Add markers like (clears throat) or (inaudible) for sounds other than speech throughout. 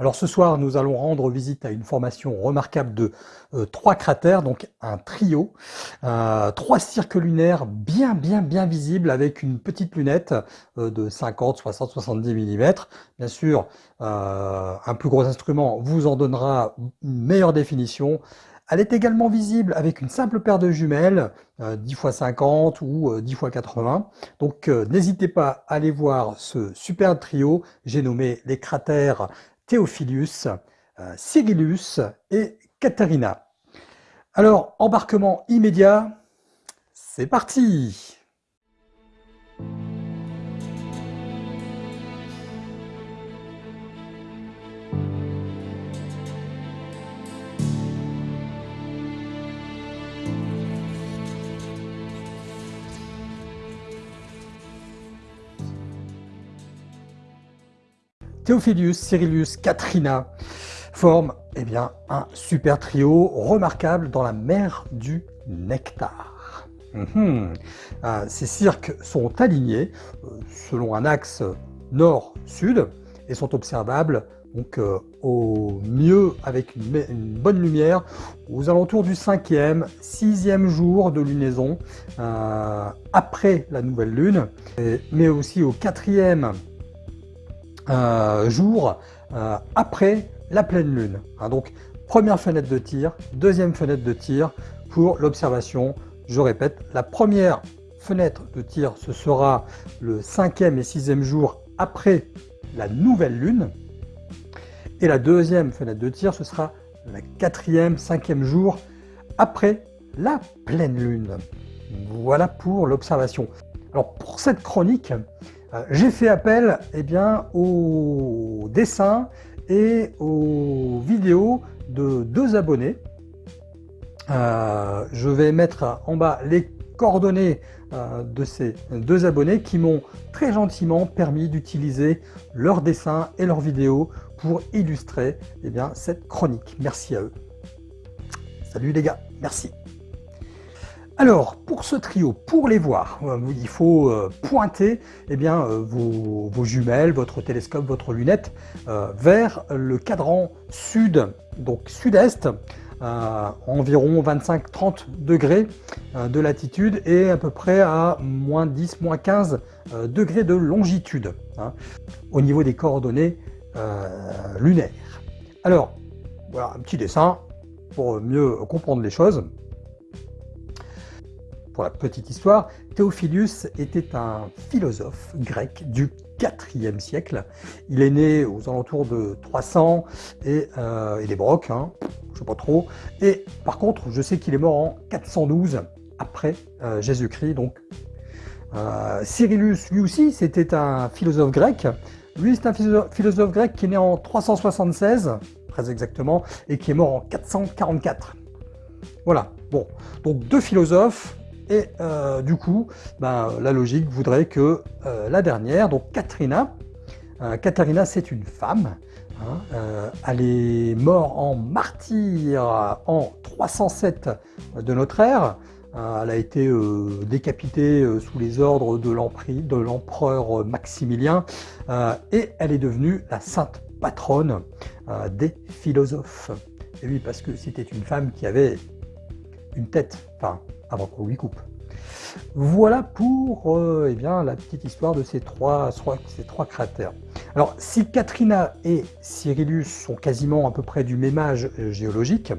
Alors ce soir, nous allons rendre visite à une formation remarquable de euh, trois cratères, donc un trio, euh, trois cirques lunaires bien bien bien visibles avec une petite lunette euh, de 50, 60, 70 mm. Bien sûr, un plus gros instrument vous en donnera une meilleure définition. Elle est également visible avec une simple paire de jumelles, 10 x 50 ou 10 x 80. Donc n'hésitez pas à aller voir ce superbe trio, j'ai nommé les cratères Théophilus, euh, Cyrillus et Katharina. Alors, embarquement immédiat, c'est parti Théophilus, Cyrillus, Katrina forment eh un super trio remarquable dans la mer du nectar. Mhm. Euh, ces cirques sont alignés euh, selon un axe nord-sud et sont observables euh, au mieux avec une, bonne lumière, aux alentours du cinquième, sixième jour de lunaison, après la nouvelle lune, mais aussi au quatrième. Jour euh, après la pleine lune. Hein, donc première fenêtre de tir, deuxième fenêtre de tir pour l'observation. Je répète, la première fenêtre de tir, ce sera le cinquième et sixième jour après la nouvelle lune. Et la deuxième fenêtre de tir, ce sera la quatrième, cinquième jour après la pleine lune. Voilà pour l'observation. Alors pour cette chronique, j'ai fait appel eh bien, aux dessins et aux vidéos de deux abonnés. Euh, je vais mettre en bas les coordonnées euh, de ces deux abonnés qui m'ont très gentiment permis d'utiliser leurs dessins et leurs vidéos pour illustrer eh cette chronique. Merci à eux. Salut les gars, merci. Alors, pour ce trio, pour les voir, euh, il faut euh, pointer eh bien, euh, vos, jumelles, votre télescope, votre lunette vers le cadran sud, donc sud-est, environ 25-30 degrés de latitude et à peu près à moins 10, moins 15 degrés de longitude hein, au niveau des coordonnées lunaires. Alors, voilà un petit dessin pour mieux comprendre les choses la petite histoire, Théophilus était un philosophe grec du 4e siècle. Il est né aux alentours de 300 et euh, il est broc, hein, je sais pas trop. Et par contre, je sais qu'il est mort en 412 après euh, Jésus-Christ. Donc, euh, Cyrillus, lui aussi, c'était un philosophe grec. Lui, c'est un philosophe grec qui est né en 376, très exactement, et qui est mort en 444. Voilà, bon, donc deux philosophes, et euh, du coup, ben, la logique voudrait que euh, la dernière, donc Katrina, euh, Katharina c'est une femme, hein, elle est morte en martyr en 307 de notre ère, elle a été décapitée sous les ordres de l'empereur Maximilien et elle est devenue la sainte patronne des philosophes. Et oui, parce que c'était une femme qui avait une tête, enfin avant qu'on lui coupe. Voilà pour euh, eh la petite histoire de ces trois, trois cratères. Alors, si Katrina et Cyrillus sont quasiment à peu près du même âge euh, géologique,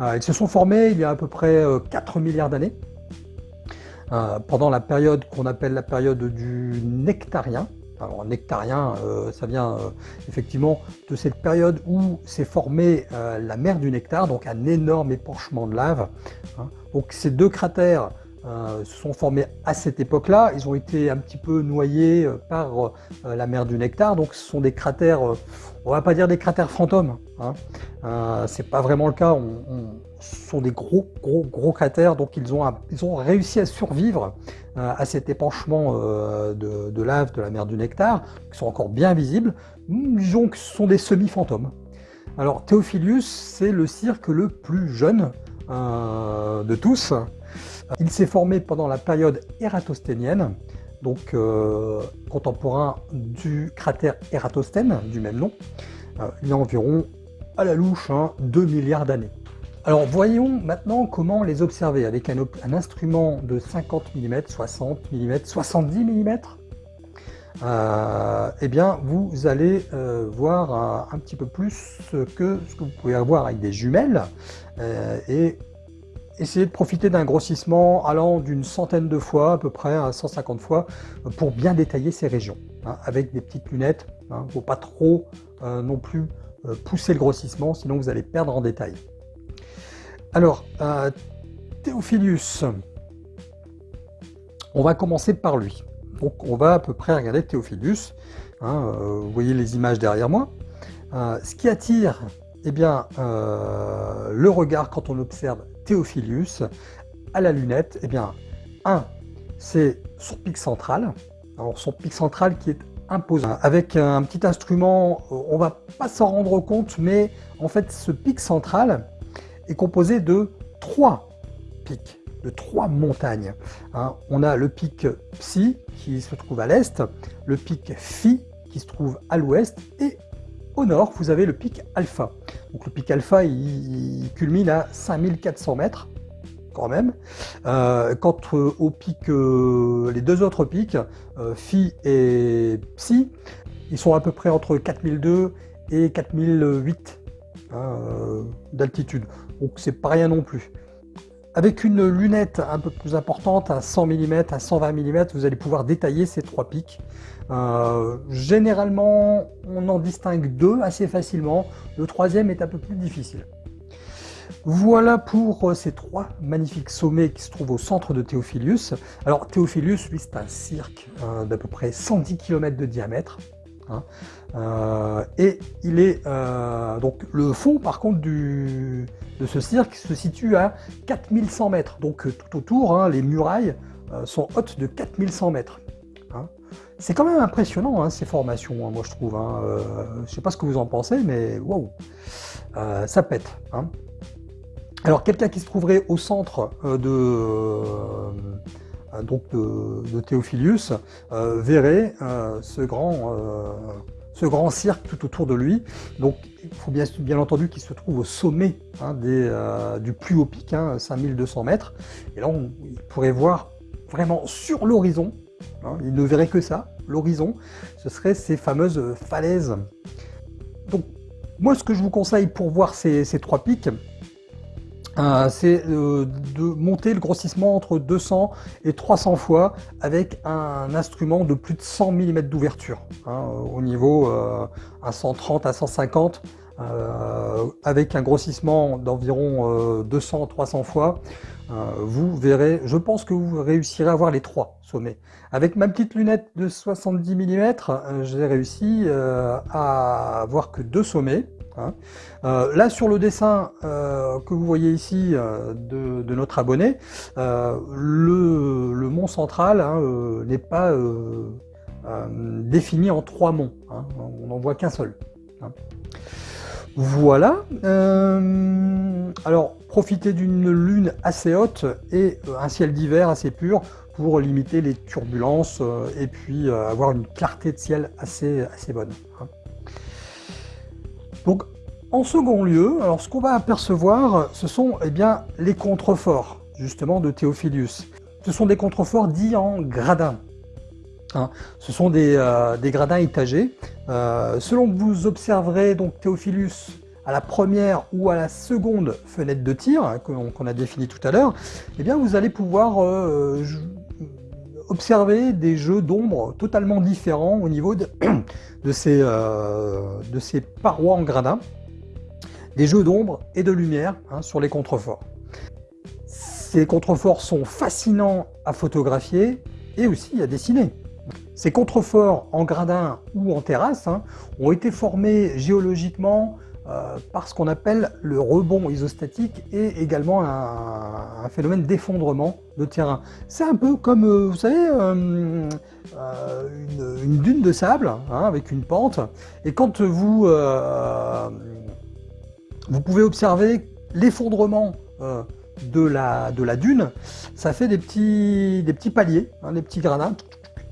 euh, ils se sont formés il y a à peu près 4 milliards d'années, pendant la période qu'on appelle la période du nectarien. Alors nectarien, ça vient effectivement de cette période où s'est formée la mer du nectar, donc un énorme épanchement de lave. Hein. Donc ces deux cratères euh, se sont formés à cette époque-là. Ils ont été un petit peu noyés euh, par euh, la mer du Nectar. Donc ce sont des cratères, on va pas dire des cratères fantômes. Hein. c'est pas vraiment le cas. Sont des gros, gros, gros cratères. Donc ils ont, réussi à survivre à cet épanchement de, de, lave de la mer du Nectar, qui sont encore bien visibles. Disons que ce sont des semi-fantômes. Alors Théophilus, c'est le cirque le plus jeune euh, de tous. Il s'est formé pendant la période ératosthénienne, donc euh, contemporain du cratère Ératosthène, du même nom. il y a environ, à la louche, 2 hein, milliards d'années. Alors voyons maintenant comment les observer avec un, instrument de 50 mm, 60 mm, 70 mm. eh bien, vous allez euh, voir un, petit peu plus que ce que vous pouvez avoir avec des jumelles euh, et essayer de profiter d'un grossissement allant d'une centaine de fois, à peu près à 150 fois, pour bien détailler ces régions, hein, avec des petites lunettes. Il ne faut pas trop euh, non plus pousser le grossissement, sinon vous allez perdre en détail. Alors, euh, Théophilus, on va commencer par lui. Donc on va à peu près regarder Théophilus. Hein, euh, vous voyez les images derrière moi. Euh, ce qui attire eh bien, le regard quand on observe Théophilus à la lunette, eh bien, un, c'est son pic central. Alors son pic central qui est imposant. Avec un petit instrument, on va pas s'en rendre compte, mais en fait ce pic central, est composé de trois pics, de trois montagnes. Hein. on a le pic Psi qui se trouve à l'est, le pic Phi qui se trouve à l'ouest et au nord, vous avez le pic Alpha. Donc le pic Alpha, il, culmine à 5400 mètres, quand même. Euh, quant euh, au pic, euh, les deux autres pics, Phi et Psi, ils sont à peu près entre 4002 et 4008 hein, d'altitude donc c'est pas rien non plus. Avec une lunette un peu plus importante, à 100 mm, à 120 mm, vous allez pouvoir détailler ces trois pics. Euh, généralement, on en distingue deux assez facilement. Le troisième est un peu plus difficile. Voilà pour euh, ces trois magnifiques sommets qui se trouvent au centre de Théophilus. Alors Théophilus, lui, c'est un cirque euh, d'à peu près 110 km de diamètre. Hein. Euh, et il est euh, donc le fond par contre du, de ce cirque se situe à 4100 mètres. Donc euh, tout autour, hein, les murailles sont hautes de 4100 mètres. Hein. C'est quand même impressionnant ces formations, moi je trouve. je sais pas ce que vous en pensez, mais waouh, ça pète. Alors quelqu'un qui se trouverait au centre de donc de, Théophilus, euh, verrait euh, ce grand ce grand cirque tout autour de lui. Donc il faut bien, entendu qu'il se trouve au sommet hein, du plus haut pic, 5200 hein, mètres. Et là, on, il pourrait voir vraiment sur l'horizon, hein, il ne verrait que ça, l'horizon, ce serait ces fameuses falaises. Donc moi, ce que je vous conseille pour voir ces trois pics, euh, c'est euh, de monter le grossissement entre 200 et 300 fois avec un instrument de plus de 100 mm d'ouverture, hein, au niveau euh, à 130 à 150, avec un grossissement d'environ 200-300 fois, vous verrez, je pense que vous réussirez à voir les trois sommets. Avec ma petite lunette de 70 mm, j'ai réussi à voir que deux sommets, Hein. Euh, là, sur le dessin euh, que vous voyez ici euh, de, notre abonné, le, mont central hein, n'est pas défini en trois monts. Hein. on n'en voit qu'un seul. Voilà. alors, profitez d'une lune assez haute et un ciel d'hiver assez pur pour limiter les turbulences et puis avoir une clarté de ciel assez, assez bonne. Donc, en second lieu, alors ce qu'on va apercevoir, ce sont eh bien, les contreforts, justement, de Théophilus. Ce sont des contreforts dits en gradins. Hein. ce sont des, euh, gradins étagés. Euh, selon que vous observerez donc Théophilus à la première ou à la seconde fenêtre de tir, hein, qu'on a défini tout à l'heure, eh bien vous allez pouvoir euh, observer des jeux d'ombre totalement différents au niveau de, (clears throat) ces, de ces parois en gradins, des jeux d'ombre et de lumière hein, sur les contreforts. Ces contreforts sont fascinants à photographier et aussi à dessiner. Ces contreforts en gradin ou en terrasse hein, ont été formés géologiquement euh, par ce qu'on appelle le rebond isostatique et également un, phénomène d'effondrement de terrain. C'est un peu comme, euh, vous savez, euh, une, dune de sable hein, avec une pente. Et quand vous, pouvez observer l'effondrement de, la, dune, ça fait des petits, des petits paliers, des petits gradins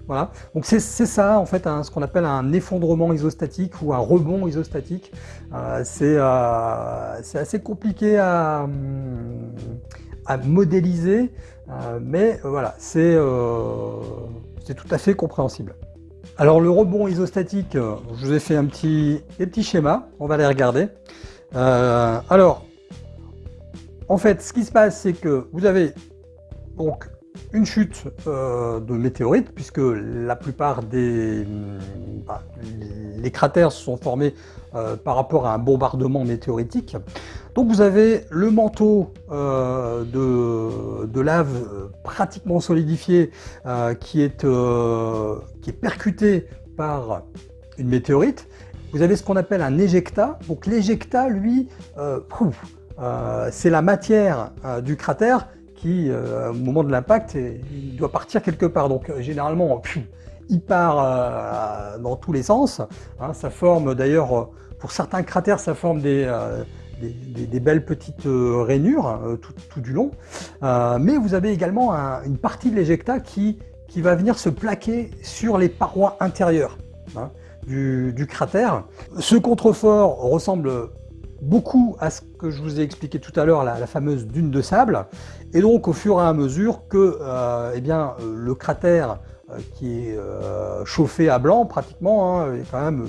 Voilà, donc c'est ça en fait ce qu'on appelle un effondrement isostatique ou un rebond isostatique. Euh, euh, c'est assez compliqué à, modéliser, euh, mais voilà, c'est tout à fait compréhensible. Alors le rebond isostatique, je vous ai fait un petit, des petits schémas, on va les regarder. alors, en fait, ce qui se passe, c'est que vous avez donc une chute euh, de météorites, puisque la plupart des bah, cratères se sont formés euh, par rapport à un bombardement météoritique. Donc vous avez le manteau euh, de, lave pratiquement solidifié qui, est, qui est percuté par une météorite. Vous avez ce qu'on appelle un éjecta. Donc l'éjecta, lui, c'est la matière du cratère qui, euh, au moment de l'impact, doit partir quelque part. Donc euh, généralement, il part euh, dans tous les sens. Hein. ça forme d'ailleurs, pour certains cratères, ça forme des, des, belles petites rainures hein, tout, du long. mais vous avez également une partie de l'éjecta qui, qui va venir se plaquer sur les parois intérieures hein, du, du, cratère. Ce contrefort ressemble beaucoup à ce que je vous ai expliqué tout à l'heure, la, fameuse dune de sable. Et donc, au fur et à mesure que euh, eh bien, euh, le cratère euh, qui est chauffé à blanc, pratiquement, hein, quand même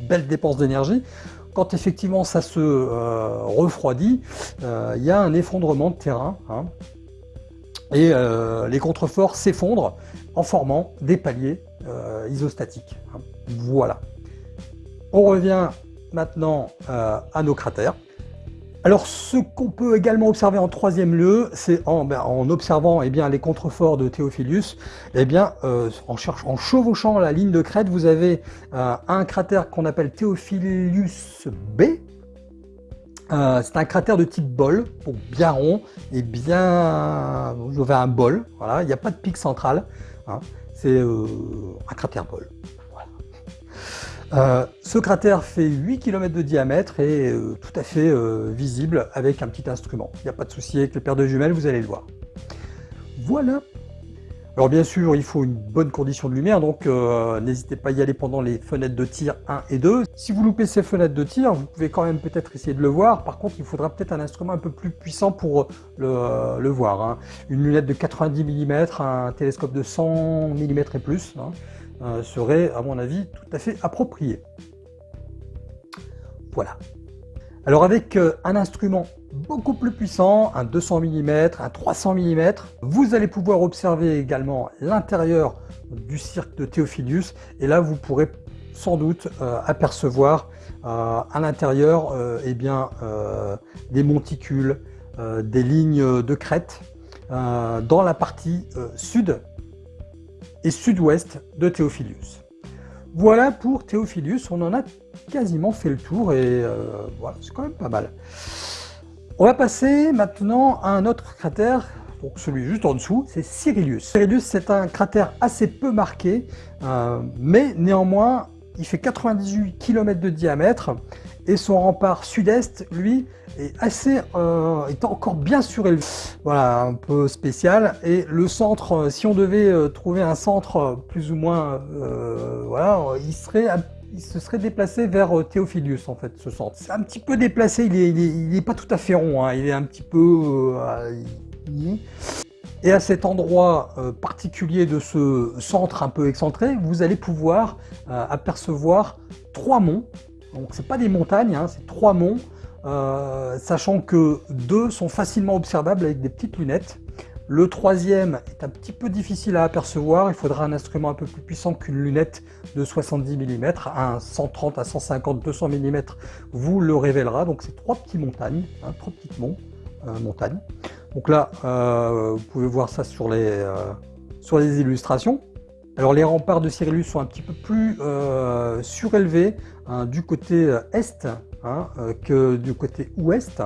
une belle dépense d'énergie, quand effectivement ça se refroidit, il y a un effondrement de terrain. Hein. et les contreforts s'effondrent en formant des paliers isostatiques. Hein. Voilà. On revient maintenant euh, à nos cratères. Alors ce qu'on peut également observer en troisième lieu, c'est en, ben, observant eh bien, les contreforts de Théophilus, eh bien, euh, en, cherchant, en chevauchant la ligne de crête, vous avez euh, un cratère qu'on appelle Théophilus B. c'est un cratère de type bol, donc bien rond et bien... Vous avez un bol, voilà, il n'y a pas de pic central, hein. c'est un cratère bol. Euh, ce cratère fait 8 km de diamètre et euh, tout à fait euh, visible avec un petit instrument. Il n'y a pas de souci avec le paire de jumelles, vous allez le voir. Voilà alors bien sûr, il faut une bonne condition de lumière, donc n'hésitez pas à y aller pendant les fenêtres de tir 1 et 2. Si vous loupez ces fenêtres de tir, vous pouvez quand même peut-être essayer de le voir. Par contre, il faudra peut-être un instrument un peu plus puissant pour le, voir. Hein. Une lunette de 90 mm, un télescope de 100 mm et plus. Hein. Euh, serait, à mon avis, tout à fait approprié. Voilà. Alors avec euh, un instrument beaucoup plus puissant, un 200 mm, un 300 mm, vous allez pouvoir observer également l'intérieur du cirque de Théophilus, et là vous pourrez sans doute euh, apercevoir à l'intérieur eh bien des monticules, des lignes de crête dans la partie sud sud-ouest de Théophilus. Voilà pour Théophilus, on en a quasiment fait le tour et euh, voilà, c'est quand même pas mal. On va passer maintenant à un autre cratère, donc celui juste en dessous, c'est Cyrillus. Cyrillus, c'est un cratère assez peu marqué, euh, mais néanmoins, il fait 98 km de diamètre et son rempart sud-est, lui, est assez, euh, est encore bien surélevé. Voilà, un peu spécial. Et le centre, euh, si on devait euh, trouver un centre plus ou moins, voilà, il serait il se serait déplacé vers Théophilus en fait, ce centre. C'est un petit peu déplacé, il est, il est, pas tout à fait rond, hein. il est un petit peu... et à cet endroit particulier de ce centre un peu excentré, vous allez pouvoir apercevoir trois monts donc c'est pas des montagnes, hein, c'est trois monts, euh, sachant que deux sont facilement observables avec des petites lunettes. Le troisième est un petit peu difficile à apercevoir, il faudra un instrument un peu plus puissant qu'une lunette de 70 mm, un 130 à 150, 200 mm vous le révélera. Donc c'est trois petites montagnes, hein, trois petites euh, montagnes. Donc là, euh, vous pouvez voir ça sur les illustrations. Alors les remparts de Cyrillus sont un petit peu plus euh, surélevés hein, du côté euh, est hein, euh, que du côté ouest.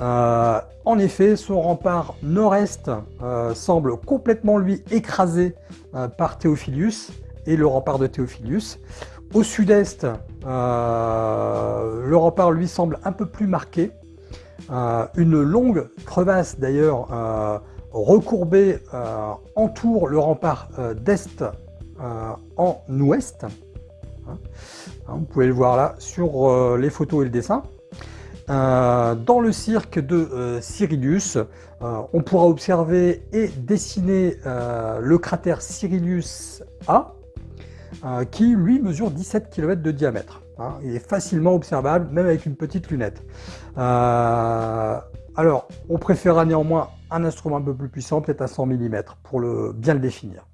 en effet, son rempart nord-est semble complètement lui écrasé par Théophilus et le rempart de Théophilus. Au sud-est, le rempart lui semble un peu plus marqué. une longue crevasse d'ailleurs recourbé euh, entoure le rempart euh, d'est en ouest. Hein, vous pouvez le voir là sur les photos et le dessin. dans le cirque de Cyrillus, on pourra observer et dessiner le cratère Cyrillus A, qui lui mesure 17 km de diamètre. Hein. il est facilement observable, même avec une petite lunette. Alors, on préférera néanmoins un instrument un peu plus puissant, peut-être à 100 mm, pour le, bien le définir.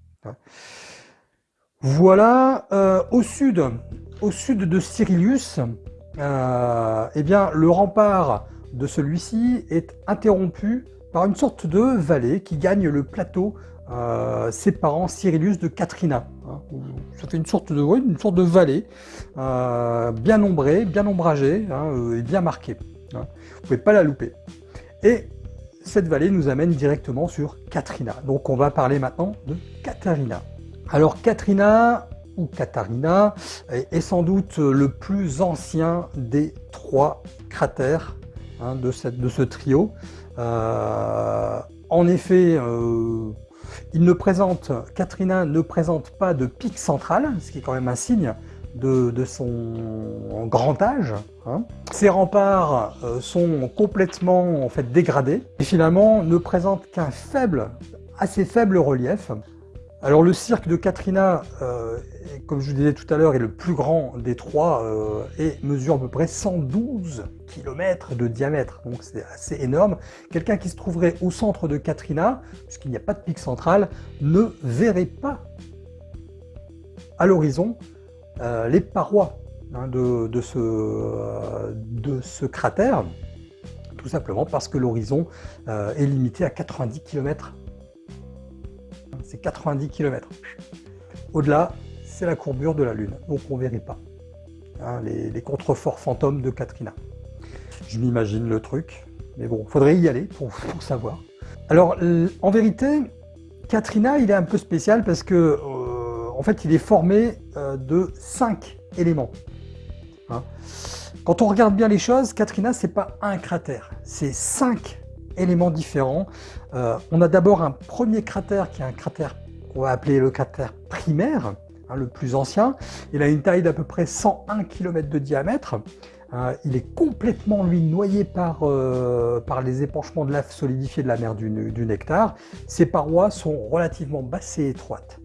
Voilà, euh, au sud, au sud de Cyrillus, euh, eh bien, le rempart de celui-ci est interrompu par une sorte de vallée qui gagne le plateau euh, séparant Cyrillus de Katrina. Hein. ça fait une sorte de, sorte de vallée, bien ombrée, bien ombragée hein, et bien marquée. Vous ne pouvez pas la louper. Et cette vallée nous amène directement sur Katrina. Donc on va parler maintenant de Katarina. Alors Katrina ou Katarina est sans doute le plus ancien des trois cratères hein, de, ce trio. Euh, en effet, euh, il ne présente, Katrina ne présente pas de pic central, ce qui est quand même un signe de, son grand âge. Hein. Ces remparts euh, sont complètement en fait dégradés et finalement ne présentent qu'un faible, assez faible relief. Alors le cirque de Katrina, euh, comme je vous disais tout à l'heure, est le plus grand des trois euh, et mesure à peu près 112 km de diamètre, donc c'est assez énorme. Quelqu'un qui se trouverait au centre de Katrina, puisqu'il n'y a pas de pic central, ne verrait pas à l'horizon euh, les parois hein, de, ce, euh, de, ce, cratère, tout simplement parce que l'horizon euh, est limité à 90 km. C'est 90 km. Au-delà, c'est la courbure de la Lune, donc on ne verrait pas hein, les, contreforts fantômes de Katrina. Je m'imagine le truc, mais bon, il faudrait y aller pour savoir. Alors, en vérité, Katrina, il est un peu spécial parce que en fait, il est formé euh, de cinq éléments. Hein. Quand on regarde bien les choses, Katrina, c'est pas un cratère, c'est cinq éléments différents. Euh, on a d'abord un premier cratère qui est un cratère qu'on va appeler le cratère primaire, hein, le plus ancien. Il a une taille d'à peu près 101 km de diamètre. Euh, il est complètement, lui, noyé par, les épanchements de lave solidifiée de la mer du Nectar. Ses parois sont relativement basses et étroites.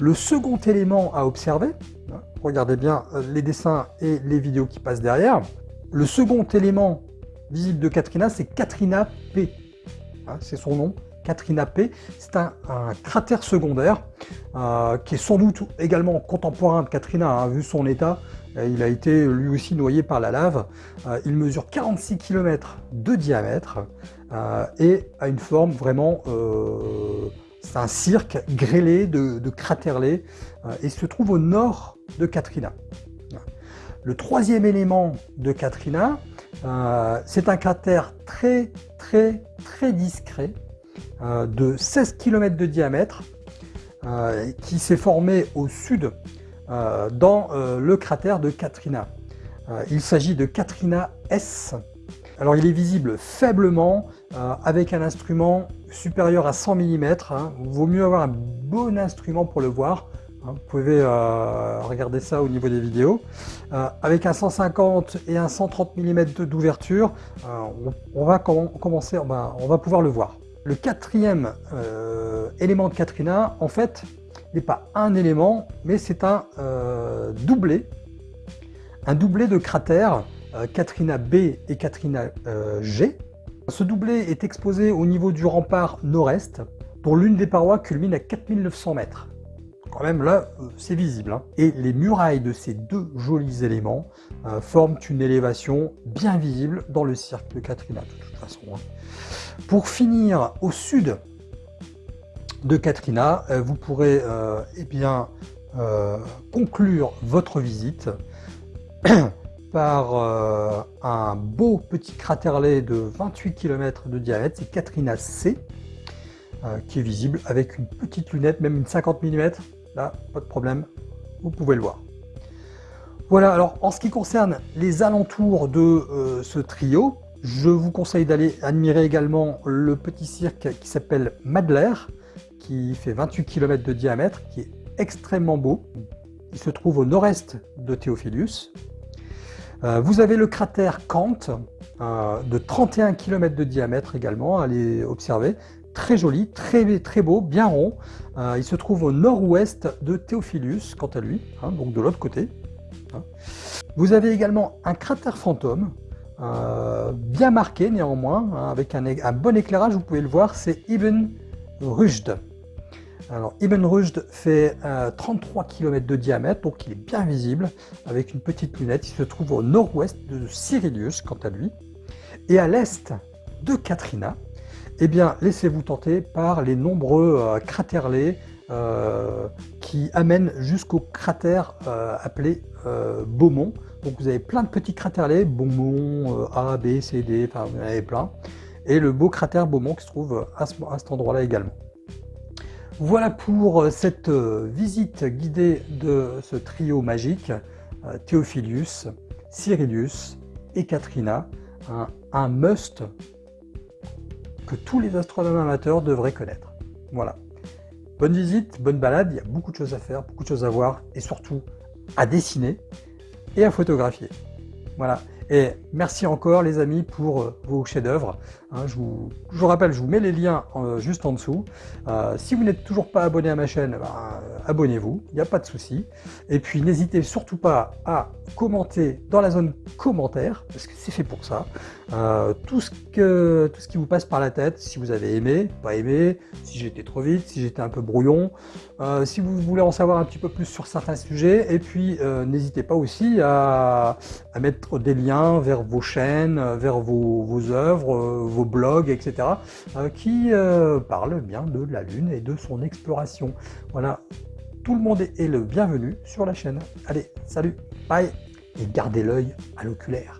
Le second élément à observer, hein, regardez bien euh, les dessins et les vidéos qui passent derrière, le second élément visible de Katrina, c'est Katrina P. Hein, c'est son nom, Katrina P. C'est un, cratère secondaire euh, qui est sans doute également contemporain de Katrina, hein, vu son état. Euh, il a été lui aussi noyé par la lave. il mesure 46 km de diamètre et a une forme vraiment c'est un cirque grêlé de, de euh, et se trouve au nord de Katrina. Le troisième élément de Katrina, euh, c'est un cratère très très très discret euh, de 16 km de diamètre qui s'est formé au sud dans le cratère de Katrina. il s'agit de Katrina S. Alors il est visible faiblement avec un instrument supérieur à 100 mm. Hein. Vaut mieux avoir un bon instrument pour le voir. Hein. Vous pouvez euh, regarder ça au niveau des vidéos. Euh, avec un 150 et un 130 mm d'ouverture, euh, on, va commencer, on va, pouvoir le voir. Le quatrième élément de Katrina, en fait, n'est pas un élément, mais c'est un doublé. Un doublé de cratères Katrina B et Katrina G. Ce doublé est exposé au niveau du rempart nord-est, dont l'une des parois culmine à 4900 mètres. Quand même là, euh, c'est visible. Hein. Et les murailles de ces deux jolis éléments euh, forment une élévation bien visible dans le cirque de Katrina, de toute façon. Hein. Pour finir, au sud de Katrina, euh, vous pourrez eh bien, conclure votre visite (clears throat) par euh, un beau petit craterlet de 28 km de diamètre, c'est Katrina C, euh, qui est visible avec une petite lunette, même une 50 mm, là, pas de problème, vous pouvez le voir. Voilà, alors en ce qui concerne les alentours de euh, ce trio, je vous conseille d'aller admirer également le petit cirque qui s'appelle Madler, qui fait 28 km de diamètre, qui est extrêmement beau. Il se trouve au nord-est de Théophilus. Euh, vous avez le cratère Kant, euh, de 31 km de diamètre également, allez observer. Très joli, très, beau, bien rond. Euh, il se trouve au nord-ouest de Théophilus, quant à lui, hein, donc de l'autre côté. Hein. Vous avez également un cratère fantôme, bien marqué néanmoins, hein, avec un, un, bon éclairage, vous pouvez le voir, c'est Ibn Rushd. Alors Ibn Rushd fait 33 km de diamètre, donc il est bien visible, avec une petite lunette. Il se trouve au nord-ouest de Cyrilius, quant à lui. Et à l'est de Katrina, eh bien, laissez-vous tenter par les nombreux euh, cratèrlets euh, qui amènent jusqu'au cratère euh, appelé Beaumont. Donc vous avez plein de petits cratèrlets, Beaumont, A, B, C, D, enfin vous en avez plein. Et le beau cratère Beaumont qui se trouve à cet endroit-là également. Voilà pour euh, cette euh, visite guidée de ce trio magique, euh, Théophilus, Cyrilius et Katrina, un, must que tous les astronomes amateurs devraient connaître. Voilà. Bonne visite, bonne balade, il y a beaucoup de choses à faire, beaucoup de choses à voir et surtout à dessiner et à photographier. Voilà. Et merci encore les amis pour vos chefs-d'œuvre. Hein, je, vous, rappelle, je vous mets les liens euh, juste en dessous. Euh, si vous n'êtes toujours pas abonné à ma chaîne, ben, abonnez-vous, il n'y a pas de souci. Et puis n'hésitez surtout pas à commenter dans la zone commentaires, parce que c'est fait pour ça. tout, ce que, tout ce qui vous passe par la tête, si vous avez aimé, pas aimé, si j'étais trop vite, si j'étais un peu brouillon, si vous voulez en savoir un petit peu plus sur certains sujets, et puis n'hésitez pas aussi à mettre des liens vers vos chaînes, vers vos, vos œuvres, euh, vos blogs, etc. Euh, qui euh, parlent bien de la Lune et de son exploration. Voilà, tout le monde est le bienvenu sur la chaîne. Allez, salut, bye, et gardez l'œil à l'oculaire.